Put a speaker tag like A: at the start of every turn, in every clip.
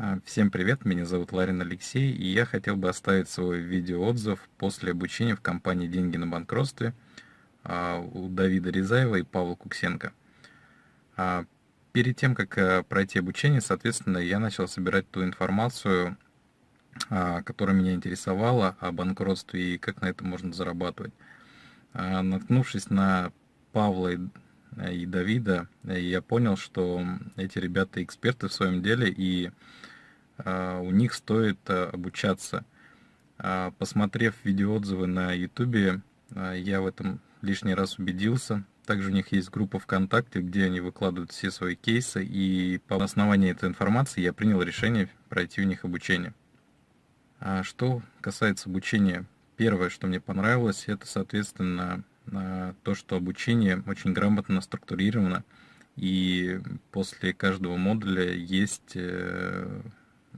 A: А, всем привет, меня зовут Ларин Алексей, и я хотел бы оставить свой видеоотзыв после обучения в компании «Деньги на банкротстве» а, у Давида Резаева и Павла Куксенко. А, перед тем, как пройти обучение, соответственно, я начал собирать ту информацию, которая меня интересовала о банкротстве и как на этом можно зарабатывать. Наткнувшись на Павла и Давида, я понял, что эти ребята эксперты в своем деле, и у них стоит а, обучаться. А, посмотрев видеоотзывы на YouTube, я в этом лишний раз убедился. Также у них есть группа ВКонтакте, где они выкладывают все свои кейсы, и по основанию этой информации я принял решение пройти у них обучение. А что касается обучения, первое, что мне понравилось, это, соответственно, то, что обучение очень грамотно структурировано, и после каждого модуля есть э,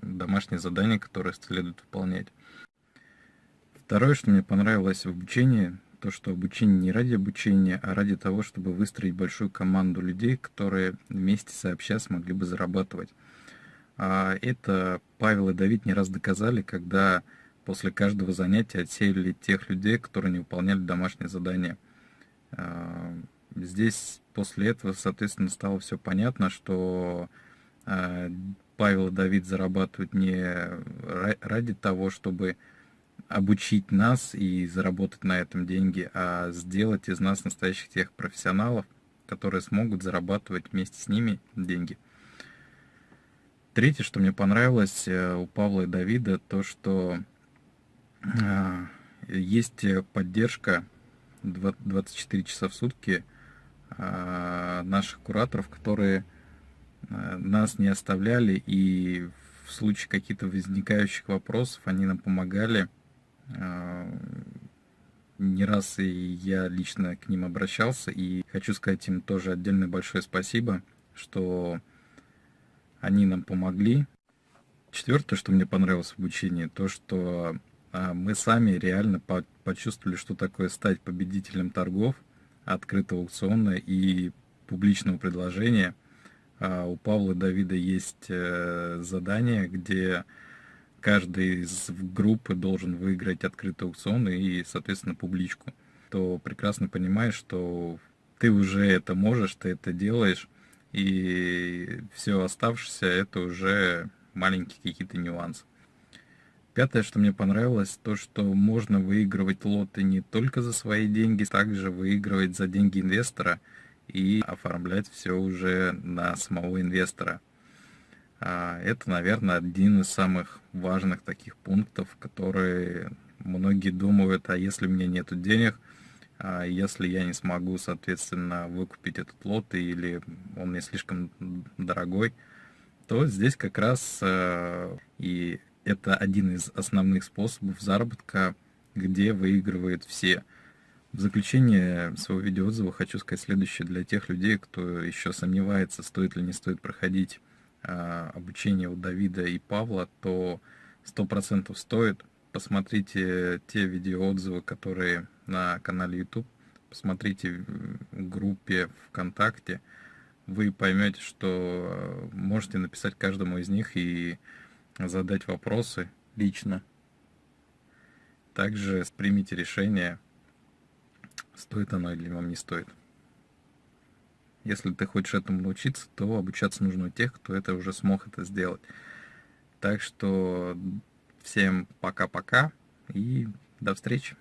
A: домашние задания, которые следует выполнять. Второе, что мне понравилось в обучении, то, что обучение не ради обучения, а ради того, чтобы выстроить большую команду людей, которые вместе сообща смогли бы зарабатывать. А это Павел и Давид не раз доказали, когда после каждого занятия отсеяли тех людей, которые не выполняли домашние задания. А, здесь после этого, соответственно, стало все понятно, что а, Павел и Давид зарабатывают не ради того, чтобы обучить нас и заработать на этом деньги, а сделать из нас настоящих тех профессионалов, которые смогут зарабатывать вместе с ними деньги. Третье, что мне понравилось э, у Павла и Давида, то, что э, есть поддержка 24 часа в сутки э, наших кураторов, которые нас не оставляли, и в случае каких-то возникающих вопросов они нам помогали. Э, не раз и я лично к ним обращался, и хочу сказать им тоже отдельное большое спасибо, что они нам помогли. Четвертое, что мне понравилось в обучении, то, что э, мы сами реально почувствовали, что такое стать победителем торгов, открытого аукциона и публичного предложения – а у Павла Давида есть э, задание, где каждый из группы должен выиграть открытый аукцион и, соответственно, публичку. То прекрасно понимаешь, что ты уже это можешь, ты это делаешь, и все оставшееся это уже маленькие какие-то нюансы. Пятое, что мне понравилось, то, что можно выигрывать лоты не только за свои деньги, также выигрывать за деньги инвестора – и оформлять все уже на самого инвестора. А, это, наверное, один из самых важных таких пунктов, которые многие думают, а если у меня нет денег, а если я не смогу, соответственно, выкупить этот лот или он мне слишком дорогой, то здесь как раз э, и это один из основных способов заработка, где выигрывают все – в заключение своего видеоотзыва хочу сказать следующее для тех людей, кто еще сомневается, стоит ли не стоит проходить а, обучение у Давида и Павла, то 100% стоит. Посмотрите те видеоотзывы, которые на канале YouTube, посмотрите в группе ВКонтакте, вы поймете, что можете написать каждому из них и задать вопросы лично. Также примите решение стоит оно или вам не стоит. Если ты хочешь этому научиться, то обучаться нужно у тех, кто это уже смог это сделать. Так что всем пока-пока и до встречи.